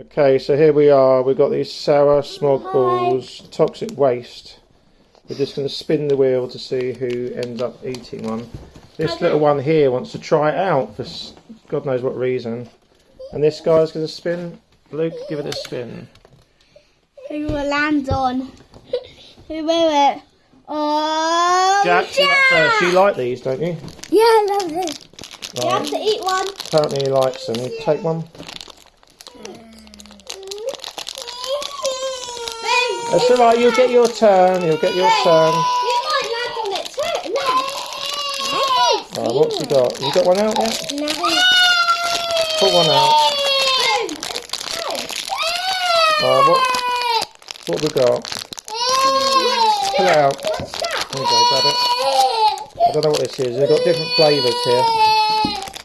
Okay, so here we are. We've got these sour smog balls, toxic waste. We're just going to spin the wheel to see who ends up eating one. This little one here wants to try it out for God knows what reason. And this guy's going to spin. Luke, give it a spin. Who will land on? Who will it? Oh, Jack, you up. You like these, don't you? Yeah, I love it. You have to eat one. Apparently he likes them. You take one. That's alright, you'll get your turn. You'll get your turn. You might land on it too. No. Right, what's he got? You got one out yet? No. Put one out. Right, uh, what, what we got? Pull it out. What's that? There you go, grab it. I don't know what this is. They've got different flavours here.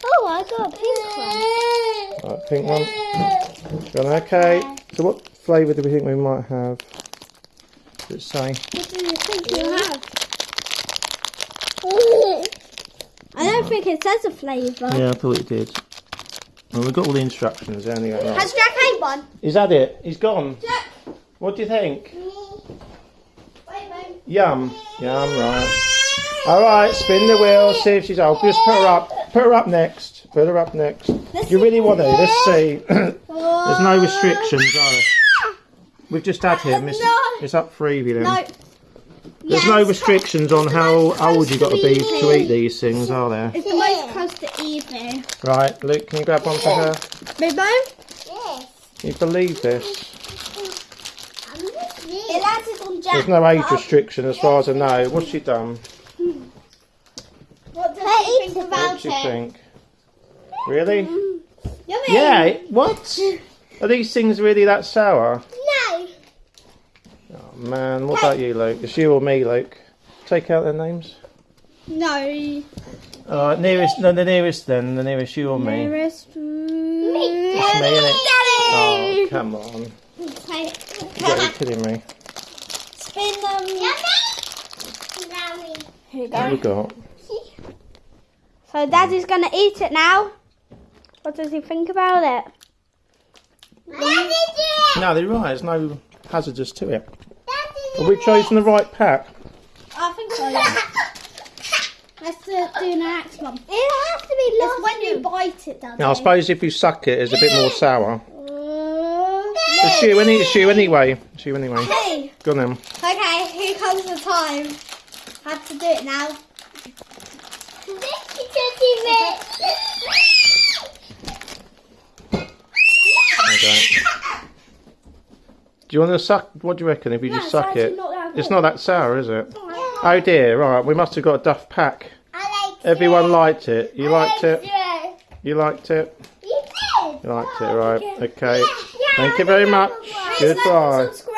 Oh, I got a pink one. Right, pink one. Okay. So what flavour do we think we might have? Does it say? What do you think you have? I don't think it says a flavour. Yeah, I thought it did. Well, we've got all the instructions anyway. Right. Has Jack ate one? Is that it? He's gone. Jack. What do you think? Wait, wait. Yum. Yum, right. Alright, spin the wheel, see if she's up. Just put her up. Put her up next. Put her up next. Do you really want to? Let's see. There's no restrictions, are there? We've just had him. It's, No. It's up for Evie then. No. There's no restrictions on how old you got to be to eat these things, are there? It's the most close to Evie. Right, Luke, can you grab one for her? Bobo? Yes. Can you believe this? It landed on There's no age restriction as far as I know. What's she done? What does Hey, he think eat What do you think? Really? Yummy. Yeah, what? Are these things really that sour? No. Man, what about you, Luke? It's you or me, Luke? Take out their names. No. Alright, nearest, no, the nearest then, the nearest you or me. Nearest. It's me, innit? Oh, come on. Okay. You gotta be kidding me. Spin them. Yummy. Here you What have we go. got? So Daddy's gonna eat it now. What does he think about it? Daddy did. No, they're right, there's no hazardous to it. Daddy Have we chosen the right pack? I think so. Yeah. Let's do, do the next one. It has to be It's when you bite it, Daddy. Now, I suppose if you suck it, it's a bit more sour. Uh, It's you, any, it's you anyway. It's you anyway. Hey. Go on then. Okay, here comes the time. I Have to do it now. Okay. Do you want to suck? What do you reckon if you No, just suck it? not that It's not that sour, is it? Oh dear, right, we must have got a duff pack. I like Everyone liked it. You liked it? it. You liked it? You did. You liked it, oh, right. Okay. Thank you very much. Goodbye. Subscribe.